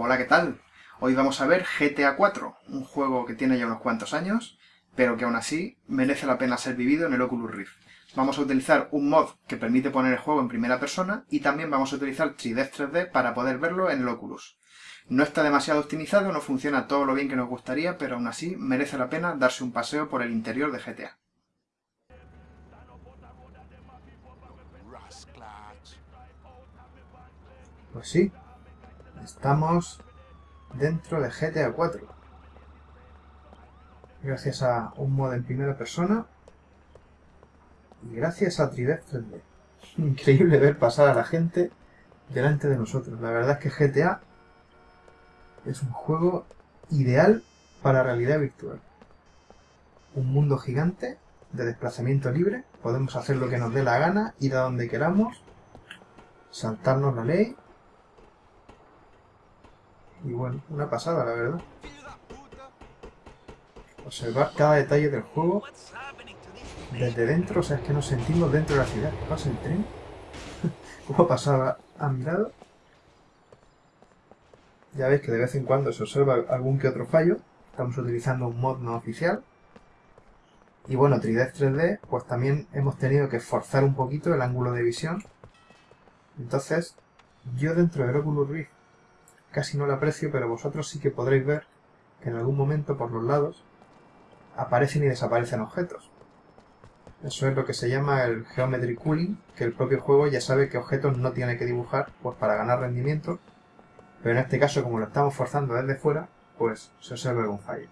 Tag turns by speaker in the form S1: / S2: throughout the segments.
S1: Hola, ¿qué tal? Hoy vamos a ver GTA 4, un juego que tiene ya unos cuantos años, pero que aún así merece la pena ser vivido en el Oculus Rift. Vamos a utilizar un mod que permite poner el juego en primera persona y también vamos a utilizar 3D 3D para poder verlo en el Oculus. No está demasiado optimizado, no funciona todo lo bien que nos gustaría, pero aún así merece la pena darse un paseo por el interior de GTA. Pues sí, estamos dentro de GTA 4. Gracias a un modo en primera persona y gracias a 3D 3D. Increíble ver pasar a la gente delante de nosotros. La verdad es que GTA es un juego ideal para realidad virtual. Un mundo gigante de desplazamiento libre. Podemos hacer lo que nos dé la gana, ir a donde queramos, saltarnos la ley y bueno, una pasada, la verdad. Observar cada detalle del juego desde dentro, o sea, es que nos sentimos dentro de la ciudad. ¿Qué pasa el tren? ¿Cómo pasaba a mi lado? Ya veis que de vez en cuando se observa algún que otro fallo. Estamos utilizando un mod no oficial. Y bueno, 3D 3D, pues también hemos tenido que forzar un poquito el ángulo de visión. Entonces, yo dentro del Oculus Rift casi no lo aprecio, pero vosotros sí que podréis ver que en algún momento por los lados aparecen y desaparecen objetos. Eso es lo que se llama el Geometry Cooling, que el propio juego ya sabe qué objetos no tiene que dibujar pues para ganar rendimiento, pero en este caso como lo estamos forzando desde fuera, pues se observa algún fallo.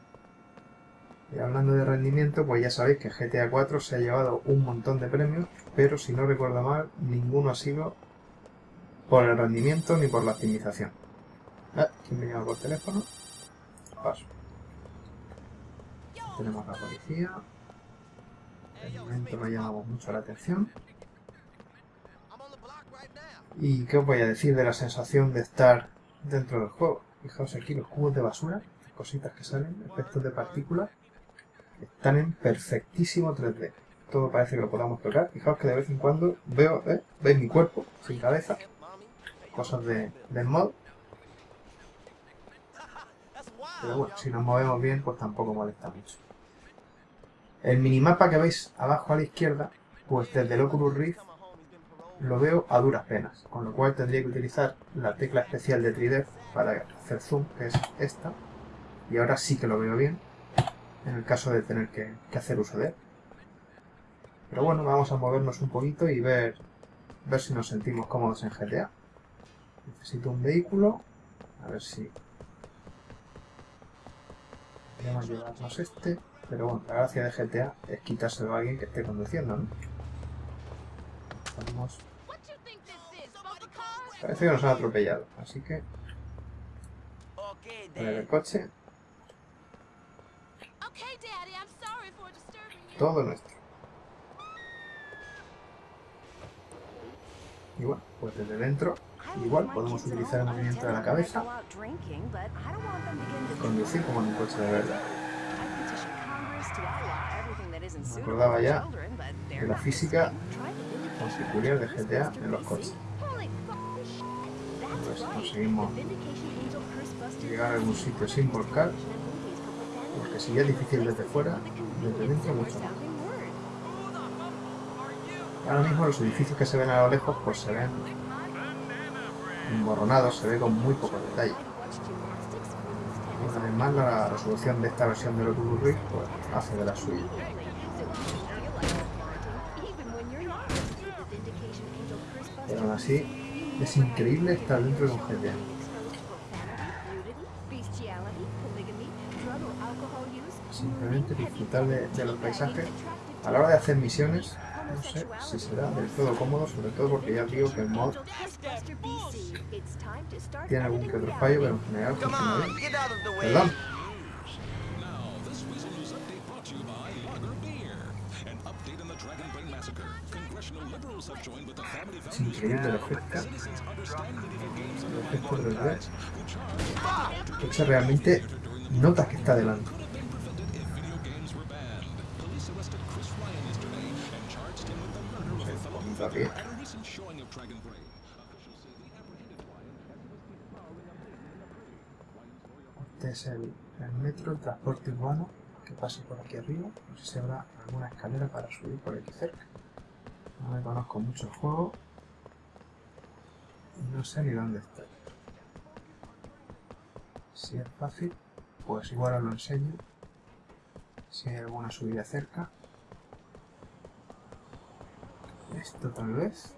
S1: Y hablando de rendimiento, pues ya sabéis que GTA 4 se ha llevado un montón de premios, pero si no recuerdo mal, ninguno ha sido por el rendimiento ni por la optimización. Ah, ¿quién me llama por teléfono? Paso. Tenemos la policía. De momento no llamamos mucho la atención. ¿Y qué os voy a decir de la sensación de estar dentro del juego? Fijaos aquí los cubos de basura, cositas que salen, efectos de partículas, están en perfectísimo 3D. Todo parece que lo podamos tocar. Fijaos que de vez en cuando veo, ¿eh? ¿Veis mi cuerpo sin cabeza? Cosas de, del mod. Pero bueno, si nos movemos bien, pues tampoco molesta mucho. El minimapa que veis abajo a la izquierda, pues desde el Oculus Rift lo veo a duras penas, con lo cual tendría que utilizar la tecla especial de 3D para hacer zoom, que es esta, y ahora sí que lo veo bien, en el caso de tener que, hacer uso de él. Pero bueno, vamos a movernos un poquito y ver, ver si nos sentimos cómodos en GTA. Necesito un vehículo, a ver si Podríamos llevarnos este, pero bueno, la gracia de GTA es quitárselo a alguien que esté conduciendo, ¿no? Vamos. Parece que nos han atropellado, así que... Poner el coche. Todo nuestro. Y bueno, pues desde dentro Igual podemos utilizar el movimiento de la cabeza conducir como en un coche de verdad. Me acordaba ya de la física peculiar de GTA en los coches. Pues conseguimos llegar a algún sitio sin volcar, porque si ya es difícil desde fuera, desde dentro mucho más. Ahora mismo los edificios que se ven a lo lejos pues se ven emborronado, se ve con muy poco detalle. Además, la resolución de esta versión del Oculus Rift pues, hace de la suya. Pero aún así, es increíble estar dentro de un GTA. Simplemente disfrutar de los paisajes. A la hora de hacer misiones, no sé si será del todo cómodo, sobre todo porque ya digo que el mod tiene algún que otro fallo, pero en general funciona bien. Perdón. Es increíble el efecto. El efecto del red. Hecho realmente notas que está delante. Este es el, el metro, el transporte urbano que pase por aquí arriba. No sé si habrá alguna escalera para subir por aquí cerca. No me conozco mucho el juego. Y no sé ni dónde estoy. Si es fácil, pues igual os lo enseño. Si hay alguna subida cerca. Esto tal vez.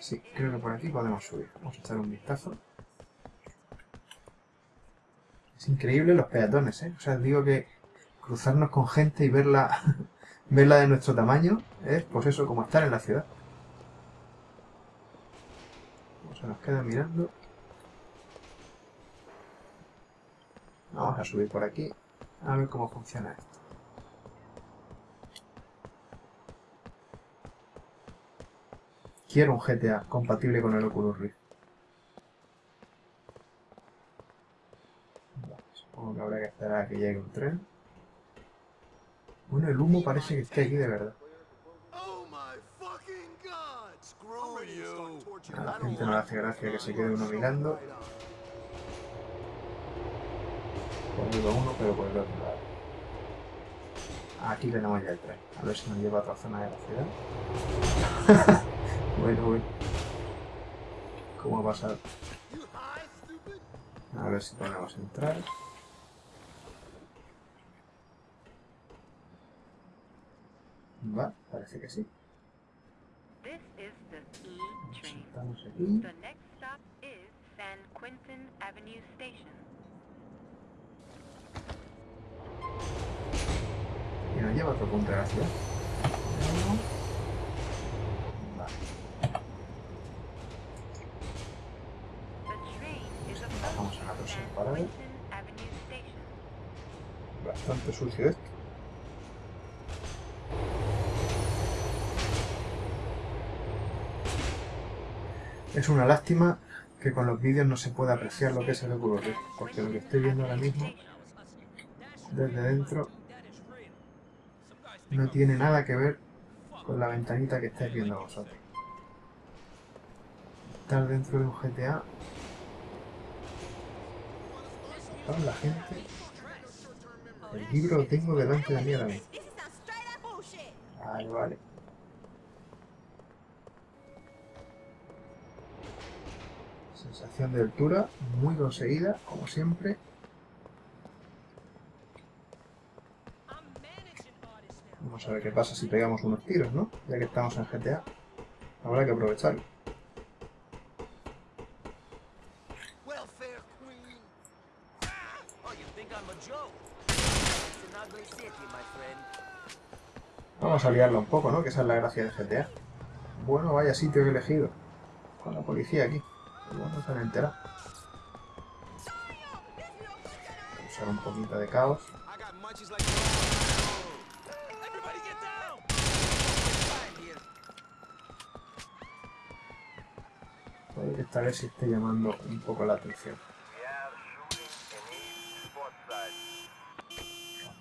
S1: Sí, creo que por aquí podemos subir. Vamos a echar un vistazo. Es increíble los peatones, ¿eh? O sea, digo que cruzarnos con gente y verla, verla de nuestro tamaño es, pues eso, como estar en la ciudad. Se nos queda mirando. Vamos a subir por aquí a ver cómo funciona esto. Quiero un GTA compatible con el Oculus Rift. supongo que habrá que esperar a que llegue un tren. Bueno, el humo parece que está aquí de verdad. A la gente no le hace gracia que se quede uno mirando. Por uno, pero por el otro lado. Aquí tenemos ya el tren. A ver si nos lleva a otra zona de la ciudad. bueno, bueno. ¿Cómo ha pasado? A ver si podemos entrar. Va, parece que sí. Estamos aquí.
S2: San Quentin Avenue Station.
S1: Y nos lleva a otro punto de la ciudad. Bastante sucio esto. Es una lástima que con los vídeos no se pueda apreciar lo que es el Oculus Rift, porque lo que estoy viendo ahora mismo desde dentro no tiene nada que ver con la ventanita que estáis viendo vosotros. Estar dentro de un GTA la gente. El libro lo tengo delante de mí ahora mismo. Vale, vale. Sensación de altura, muy conseguida, como siempre. Vamos a ver qué pasa si pegamos unos tiros, ¿no? Ya que estamos en GTA. Habrá que aprovecharlo. Vamos a liarlo un poco, ¿no? Que esa es la gracia de GTA. Bueno, vaya sitio que he elegido. Con la policía aquí. Igual no se han enterado. Usar un poquito de caos. Que esta vez sí esté llamando un poco la atención.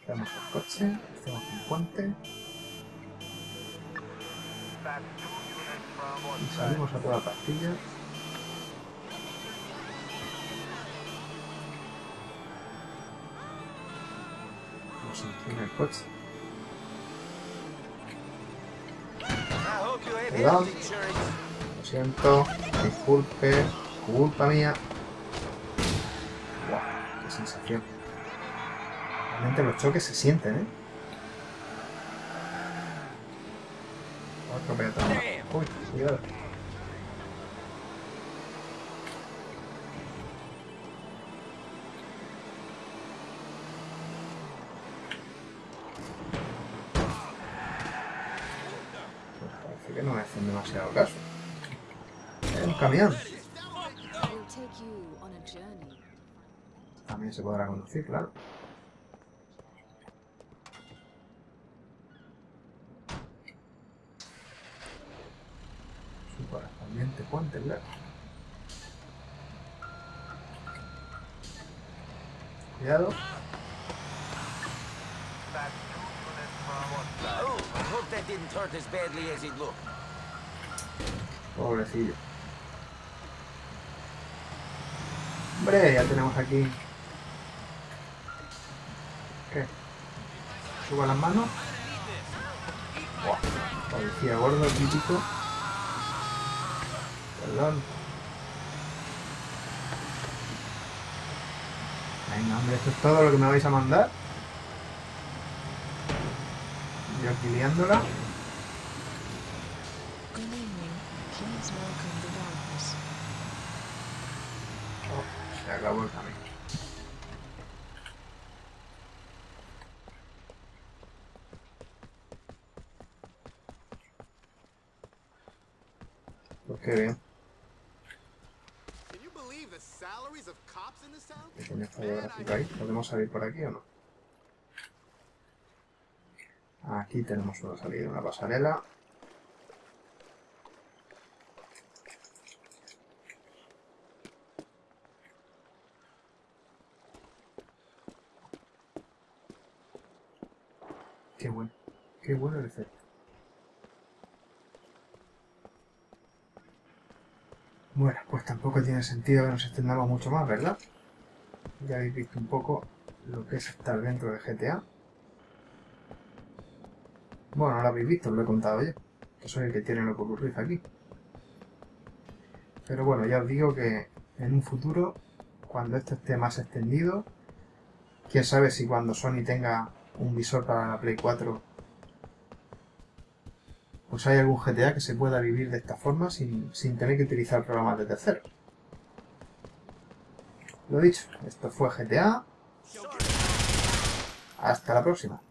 S1: Cambiamos el coche, hacemos un puente y salimos a toda pastilla. Nos inclina el coche.
S3: Insurance.
S1: Lo siento, disculpe, culpa mía. Guau, qué sensación. Realmente los choques se sienten, ¿eh? Peatón. Uy, cuidado. Parece que no me hacen demasiado caso. Un camión. También se podrá conducir, claro.
S3: As it looked.
S1: Pobrecillo. Hombre, ya tenemos aquí... ¿Qué? Suba las manos. Buah, policía gordo, típico. Perdón. Venga, hombre, esto es todo lo que me vais a mandar. Yo aquí liándola. Oh, se acabó el camino. Pues qué bien. Ahí? ¿Podemos salir por aquí o no? Aquí tenemos una salida, una pasarela. Qué bueno, qué bueno el efecto. Bueno, pues tampoco tiene sentido que nos extendamos mucho más, ¿verdad? Ya habéis visto un poco lo que es estar dentro de GTA. Bueno, no lo habéis visto, os lo he contado yo. Que soy el que tiene lo que ocurrir aquí. Pero bueno, ya os digo que en un futuro, cuando esto esté más extendido, quién sabe si cuando Sony tenga un visor para la Play 4, pues hay algún GTA que se pueda vivir de esta forma sin, sin tener que utilizar programas de terceros. Lo dicho, esto fue GTA. Hasta la próxima.